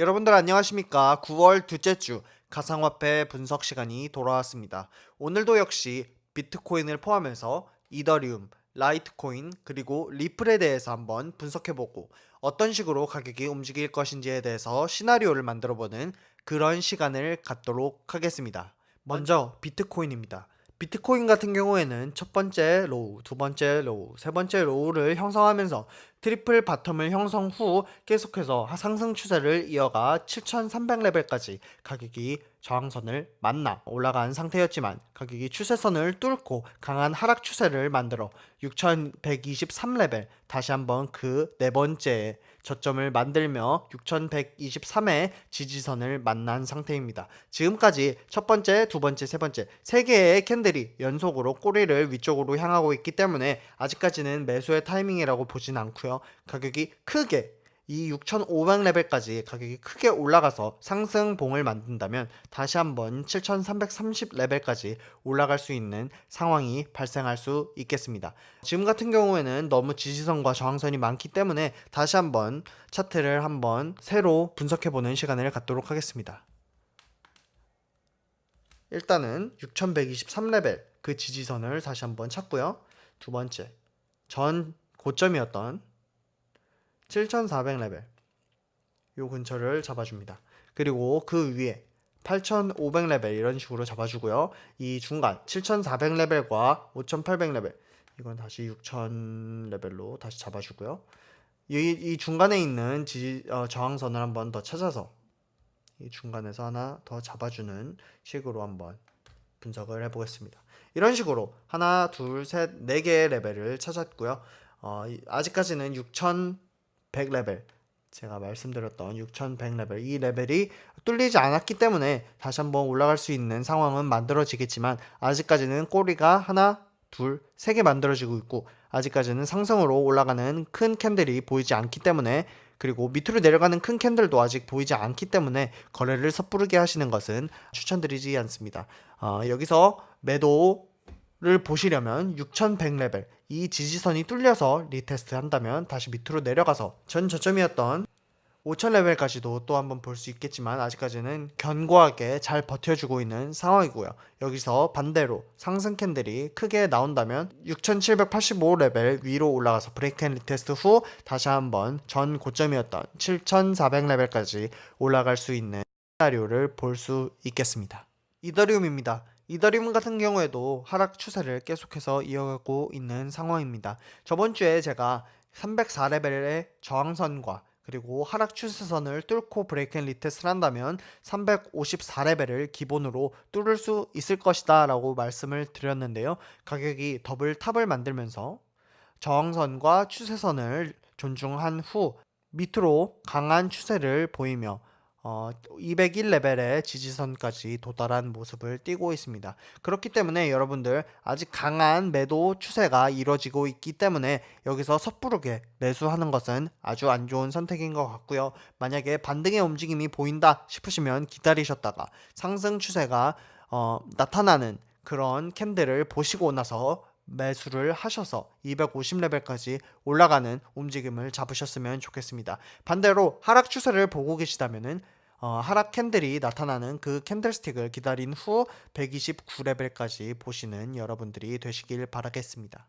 여러분들 안녕하십니까? 9월 둘째 주 가상화폐 분석 시간이 돌아왔습니다. 오늘도 역시 비트코인을 포함해서 이더리움, 라이트코인 그리고 리플에 대해서 한번 분석해보고 어떤 식으로 가격이 움직일 것인지에 대해서 시나리오를 만들어보는 그런 시간을 갖도록 하겠습니다. 먼저 비트코인입니다 비트코인 같은 경우에는 첫 번째 low, 두 번째 low, 세 번째 low를 형성하면서 triple bottom을 형성 후 계속해서 상승 추세를 이어가 7300레벨까지 가격이 저항선을 만나 올라간 상태였지만 가격이 추세선을 뚫고 강한 하락 추세를 만들어 6123레벨 다시 한번 그 네 번째 저점을 만들며 6123의 지지선을 만난 상태입니다. 지금까지 첫 번째, 두 번째, 세 번째 세 개의 candle이 연속으로 꼬리를 위쪽으로 향하고 있기 때문에 아직까지는 매수의 타이밍이라고 보진 않고요. 가격이 크게 이 6500레벨까지 가격이 크게 올라가서 상승봉을 만든다면 다시 한번 7330레벨까지 올라갈 수 있는 상황이 발생할 수 있겠습니다. 지금 같은 경우에는 너무 지지선과 저항선이 많기 때문에 다시 한번 차트를 한번 새로 분석해보는 시간을 갖도록 하겠습니다. 일단은 6123레벨 그 지지선을 다시 한번 찾고요. 두 번째 전 고점이었던 7400레벨 요 근처를 잡아줍니다. 그리고 그 위에 8500레벨 이런 식으로 잡아주고요. 이 중간 7400레벨과 5800레벨 이건 다시 6000레벨로 다시 잡아주고요. 이, 이 중간에 있는 지, 어, 저항선을 한번 더 찾아서 이 중간에서 하나 더 잡아주는 식으로 한번 분석을 해보겠습니다. 이런 식으로 하나, 둘, 셋, 네 개의 레벨을 찾았고요. 어, 아직까지는 6100레벨 제가 말씀드렸던 6100레벨 이 레벨이 뚫리지 않았기 때문에 다시 한번 올라갈 수 있는 상황은 만들어지겠지만 아직까지는 꼬리가 하나 둘, 세 개 만들어지고 있고 아직까지는 상승으로 올라가는 큰 candle이 보이지 않기 때문에 그리고 밑으로 내려가는 큰 candle도 아직 보이지 않기 때문에 거래를 섣부르게 하시는 것은 추천드리지 않습니다. 어, 여기서 매도 를 보시려면 6100레벨 이 지지선이 뚫려서 retest 한다면 다시 밑으로 내려가서 전 저점이었던 5000레벨까지도 또 한번 볼 수 있겠지만 아직까지는 견고하게 잘 버텨주고 있는 상황이고요. 여기서 반대로 상승 candle이 크게 나온다면 6785레벨 위로 올라가서 break and retest 후 다시 한번 전 고점이었던 7400레벨까지 올라갈 수 있는 시나리오를 볼 수 있겠습니다. 이더리움입니다. 이더리움 같은 경우에도 하락 추세를 계속해서 이어가고 있는 상황입니다. 저번 주에 제가 304레벨의 저항선과 그리고 하락 추세선을 뚫고 break and retest를 한다면 354레벨을 기본으로 뚫을 수 있을 것이다 라고 말씀을 드렸는데요. 가격이 double top을 만들면서 저항선과 추세선을 존중한 후 밑으로 강한 추세를 보이며 어, 201레벨의 지지선까지 도달한 모습을 띠고 있습니다. 그렇기 때문에 여러분들 아직 강한 매도 추세가 이루어지고 있기 때문에 여기서 섣부르게 매수하는 것은 아주 안 좋은 선택인 것 같고요. 만약에 반등의 움직임이 보인다 싶으시면 기다리셨다가 상승 추세가 어, 나타나는 그런 캔들을 보시고 나서 매수를 하셔서 250레벨까지 올라가는 움직임을 잡으셨으면 좋겠습니다. 반대로 하락 추세를 보고 계시다면은 어, 하락 candle이 나타나는 그 candlestick을 기다린 후 129레벨까지 보시는 여러분들이 되시길 바라겠습니다.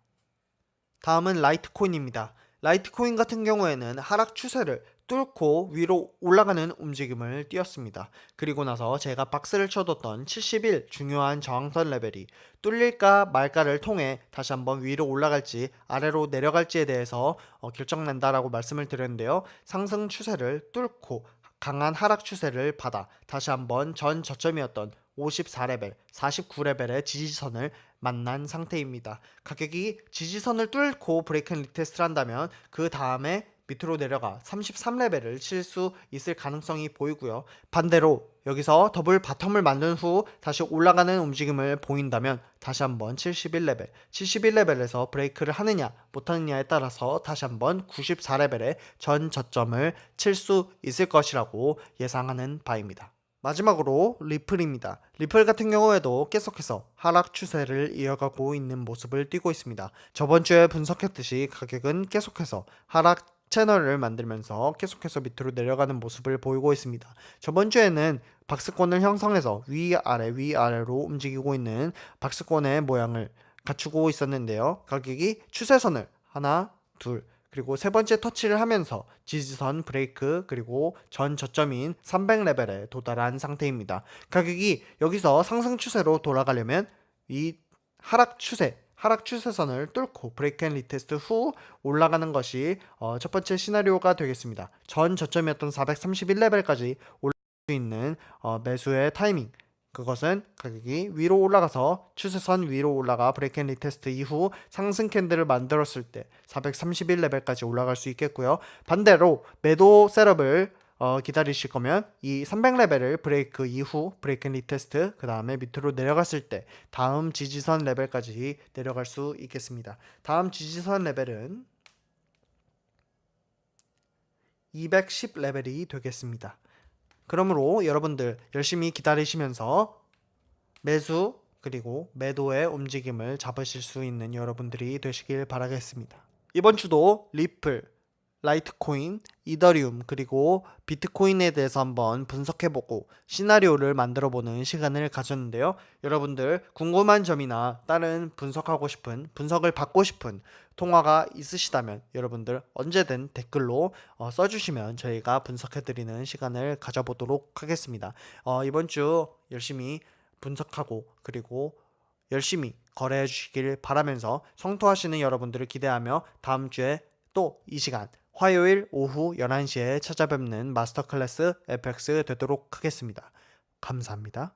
다음은 라이트코인입니다. 라이트코인 같은 경우에는 하락 추세를 뚫고 위로 올라가는 움직임을 띄었습니다. 그리고 나서 제가 박스를 쳐뒀던 71 중요한 저항선 레벨이 뚫릴까 말까를 통해 다시 한번 위로 올라갈지 아래로 내려갈지에 대해서 어, 결정난다라고 말씀을 드렸는데요. 상승 추세를 뚫고 강한 하락 추세를 받아 다시 한번 전 저점이었던 54레벨, 49레벨의 지지선을 만난 상태입니다. 가격이 지지선을 뚫고 break and retest를 한다면 그 다음에 밑으로 내려가 33레벨을 칠 수 있을 가능성이 보이고요. 반대로 여기서 double bottom을 만든 후 다시 올라가는 움직임을 보인다면 다시 한번 71레벨, 71레벨에서 break를 하느냐 못하느냐에 따라서 다시 한번 94레벨의 전 저점을 칠 수 있을 것이라고 예상하는 바입니다. 마지막으로 리플입니다. 리플 같은 경우에도 계속해서 하락 추세를 이어가고 있는 모습을 띠고 있습니다. 저번 주에 분석했듯이 가격은 계속해서 하락 채널을 만들면서 계속해서 밑으로 내려가는 모습을 보이고 있습니다. 저번 주에는 박스권을 형성해서 위아래 위아래로 움직이고 있는 박스권의 모양을 갖추고 있었는데요. 가격이 추세선을 하나, 둘, 그리고 세 번째 터치를 하면서 지지선 브레이크 그리고 전 저점인 300레벨에 도달한 상태입니다. 가격이 여기서 상승 추세로 돌아가려면 이 하락 추세 하락 추세선을 뚫고 break and retest 후 올라가는 것이 어, 첫 번째 시나리오가 되겠습니다. 전 저점이었던 431레벨까지 올라갈 수 있는 어, 매수의 타이밍 그것은 가격이 위로 올라가서 추세선 위로 올라가 break and retest 이후 상승 candle을 만들었을 때 431레벨까지 올라갈 수 있겠고요. 반대로 매도 setup을 어, 기다리실 거면 이 300레벨을 브레이크 이후 break and retest 그 다음에 밑으로 내려갔을 때 다음 지지선 레벨까지 내려갈 수 있겠습니다. 다음 지지선 레벨은 210레벨이 되겠습니다. 그러므로 여러분들 열심히 기다리시면서 매수 그리고 매도의 움직임을 잡으실 수 있는 여러분들이 되시길 바라겠습니다. 이번 주도 리플, 라이트코인, 이더리움 그리고 비트코인에 대해서 한번 분석해보고 시나리오를 만들어보는 시간을 가졌는데요. 여러분들 궁금한 점이나 다른 분석하고 싶은 분석을 받고 싶은 통화가 있으시다면 여러분들 언제든 댓글로 어, 써주시면 저희가 분석해드리는 시간을 가져보도록 하겠습니다. 어, 이번 주 열심히 분석하고 그리고 열심히 거래해 주시길 바라면서 성토하시는 여러분들을 기대하며 다음 주에 또 이 시간 화요일 오후 11시에 찾아뵙는 마스터 클래스 FX 되도록 하겠습니다. 감사합니다.